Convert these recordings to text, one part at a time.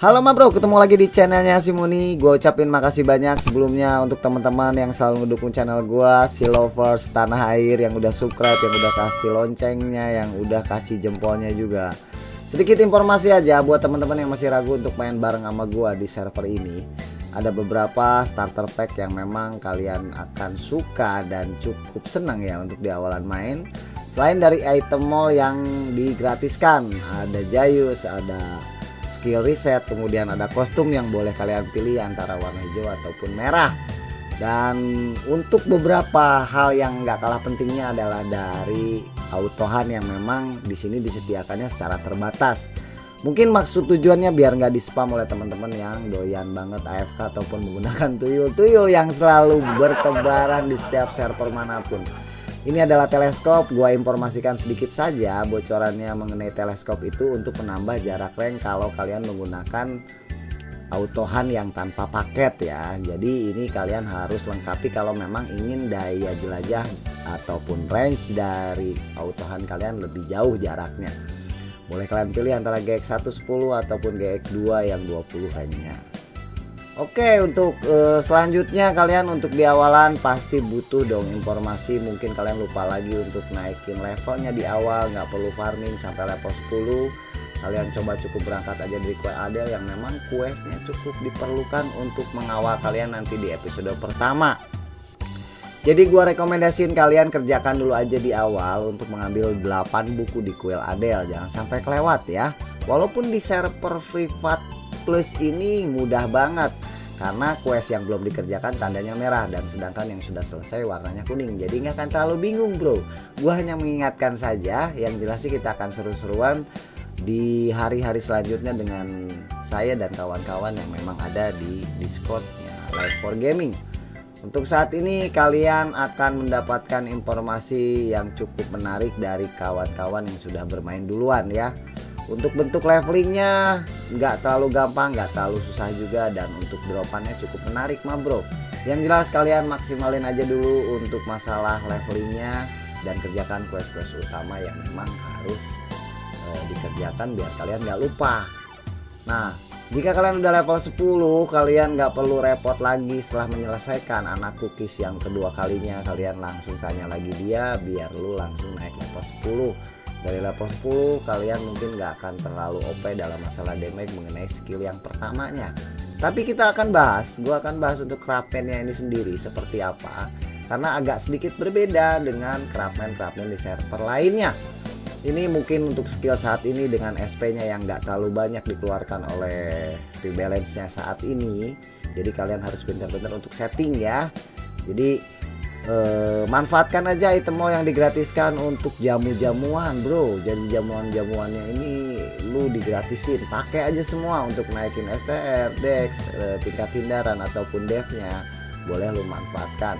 Halo ma bro, ketemu lagi di channelnya Simuni Gue ucapin makasih banyak sebelumnya untuk teman-teman yang selalu mendukung channel gue Si lovers tanah air yang udah subscribe, yang udah kasih loncengnya, yang udah kasih jempolnya juga. Sedikit informasi aja buat teman-teman yang masih ragu untuk main bareng sama gue di server ini. Ada beberapa starter pack yang memang kalian akan suka dan cukup senang ya untuk di awalan main. Selain dari item mall yang digratiskan Ada Jayus, ada skill reset kemudian ada kostum yang boleh kalian pilih antara warna hijau ataupun merah. Dan untuk beberapa hal yang nggak kalah pentingnya adalah dari autohan yang memang di sini disediakannya secara terbatas. Mungkin maksud tujuannya biar nggak di spam oleh teman-teman yang doyan banget AFK ataupun menggunakan tuyul-tuyul yang selalu bertebaran di setiap server mana pun ini adalah teleskop, gua informasikan sedikit saja bocorannya mengenai teleskop itu untuk menambah jarak range kalau kalian menggunakan autohan yang tanpa paket ya. Jadi ini kalian harus lengkapi kalau memang ingin daya jelajah ataupun range dari autohan kalian lebih jauh jaraknya. Boleh kalian pilih antara GX 110 ataupun GX 2 yang 20 range-nya. Oke untuk uh, selanjutnya kalian untuk di awalan pasti butuh dong informasi. Mungkin kalian lupa lagi untuk naikin levelnya di awal. Nggak perlu farming sampai level 10 kalian coba cukup berangkat aja dari kue adel yang memang questnya cukup diperlukan untuk mengawal kalian nanti di episode pertama. Jadi gua rekomendasiin kalian kerjakan dulu aja di awal untuk mengambil 8 buku di kuil adel. Jangan sampai kelewat ya. Walaupun di server privat plus ini mudah banget. Karena quest yang belum dikerjakan tandanya merah dan sedangkan yang sudah selesai warnanya kuning. Jadi nggak akan terlalu bingung bro. Gua hanya mengingatkan saja yang jelas sih kita akan seru-seruan di hari-hari selanjutnya dengan saya dan kawan-kawan yang memang ada di discordnya live for gaming. Untuk saat ini kalian akan mendapatkan informasi yang cukup menarik dari kawan-kawan yang sudah bermain duluan ya untuk bentuk levelingnya nggak terlalu gampang nggak terlalu susah juga dan untuk dropannya cukup menarik mah bro. Yang jelas kalian maksimalin aja dulu untuk masalah levelingnya dan kerjakan quest-quest utama yang memang harus e, dikerjakan biar kalian nggak lupa. Nah jika kalian udah level 10 kalian nggak perlu repot lagi setelah menyelesaikan anak cookies yang kedua kalinya. Kalian langsung tanya lagi dia biar lu langsung naik level 10 dari level 10 kalian mungkin gak akan terlalu OP dalam masalah damage mengenai skill yang pertamanya. Tapi kita akan bahas gue akan bahas untuk craftsmannya ini sendiri seperti apa. Karena agak sedikit berbeda dengan craftsman-craftsman di server lainnya. Ini mungkin untuk skill saat ini dengan SP nya yang gak terlalu banyak dikeluarkan oleh rebalance nya saat ini. Jadi kalian harus pintar-pintar untuk setting ya. Jadi Uh, manfaatkan aja item yang digratiskan untuk jamu-jamuan bro. Jadi jamuan-jamuannya ini lu digratisin. Pakai aja semua untuk naikin STR, Dex, uh, tingkat hindaran ataupun devnya. Boleh lu manfaatkan.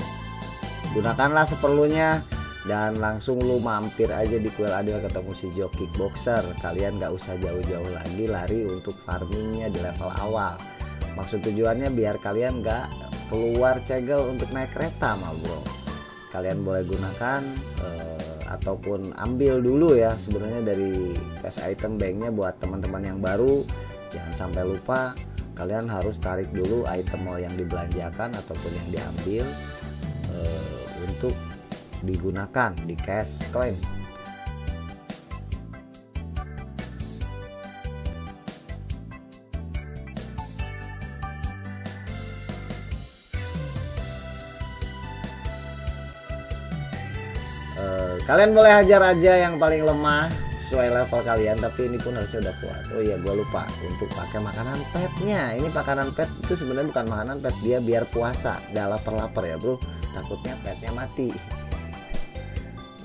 Gunakanlah seperlunya dan langsung lu mampir aja di kuil adil ketemu si Jo kickboxer. Kalian gak usah jauh-jauh lagi lari untuk farmingnya di level awal. Maksud tujuannya biar kalian gak keluar cegel untuk naik kereta mah bro kalian boleh gunakan uh, ataupun ambil dulu ya sebenarnya dari cash item banknya buat teman-teman yang baru. Jangan sampai lupa kalian harus tarik dulu item yang dibelanjakan ataupun yang diambil uh, untuk digunakan di cash coin kalian boleh hajar aja yang paling lemah sesuai level kalian tapi ini pun harusnya udah kuat. Oh iya gue lupa untuk pakai makanan petnya. Ini makanan pet itu sebenarnya bukan makanan pet dia biar puasa. Gak lapar-lapar ya bro. Takutnya petnya mati.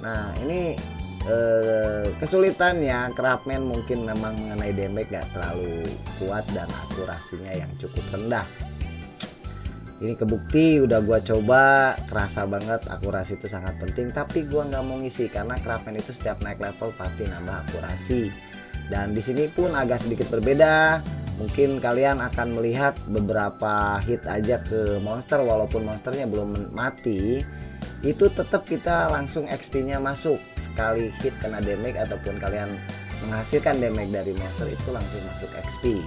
Nah ini eh, kesulitannya craftman mungkin memang mengenai damage gak terlalu kuat dan akurasinya yang cukup rendah ini kebukti udah gua coba kerasa banget akurasi itu sangat penting. Tapi gua nggak mau ngisi karena craftman itu setiap naik level pasti nambah akurasi. Dan di sini pun agak sedikit berbeda. Mungkin kalian akan melihat beberapa hit aja ke monster walaupun monsternya belum mati. Itu tetap kita langsung XP nya masuk. Sekali hit kena damage ataupun kalian menghasilkan damage dari monster itu langsung masuk XP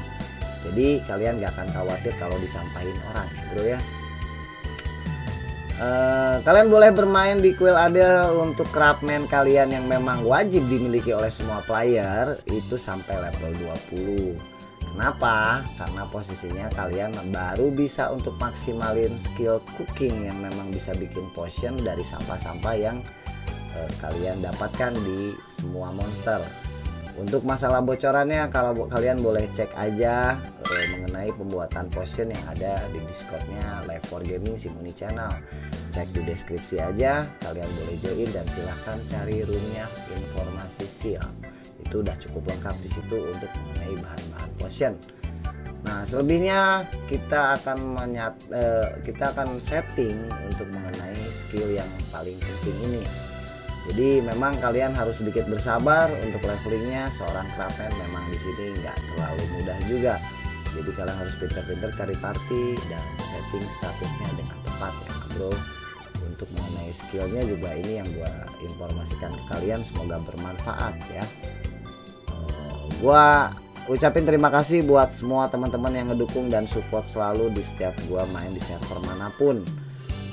jadi kalian gak akan khawatir kalau disampahin orang bro ya. Uh, kalian boleh bermain di Quill Adel untuk craftman kalian yang memang wajib dimiliki oleh semua player itu sampai level 20 Kenapa? Karena posisinya kalian baru bisa untuk maksimalin skill cooking yang memang bisa bikin potion dari sampah-sampah yang uh, kalian dapatkan di semua monster untuk masalah bocorannya kalau kalian boleh cek aja eh, mengenai pembuatan potion yang ada di discordnya live for gaming simuni channel. Cek di deskripsi aja kalian boleh join dan silahkan cari roomnya informasi seal. Itu udah cukup lengkap di situ untuk mengenai bahan-bahan potion. Nah selebihnya kita akan menyat eh, kita akan setting untuk mengenai skill yang paling penting ini jadi memang kalian harus sedikit bersabar untuk levelingnya. Seorang craftsman memang di sini nggak terlalu mudah juga. Jadi kalian harus pinter-pinter cari party dan setting statusnya dengan tepat ya bro. Untuk mengenai skillnya juga ini yang gua informasikan ke kalian semoga bermanfaat ya. Uh, gua ucapin terima kasih buat semua teman-teman yang ngedukung dan support selalu di setiap gua main di server mana pun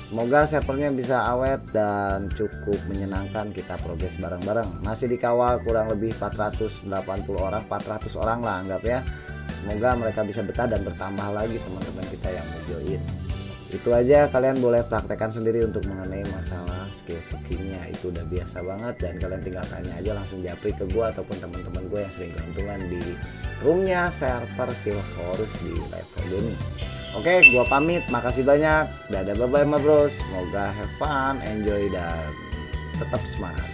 Semoga servernya bisa awet dan cukup menyenangkan kita progres bareng-bareng. Masih dikawal kurang lebih 480 orang, 400 orang lah anggap ya. Semoga mereka bisa betah dan bertambah lagi teman-teman kita yang mau join. Itu aja kalian boleh praktekkan sendiri untuk mengenai masalah skill cookingnya itu udah biasa banget dan kalian tinggal tanya aja langsung japri ke gue ataupun teman-teman gue yang sering keuntungan di roomnya server Silverus di level gaming. Oke, okay, gua pamit. Makasih banyak. Dadah bye bye ma bro. Semoga have fun, enjoy dan tetap semangat.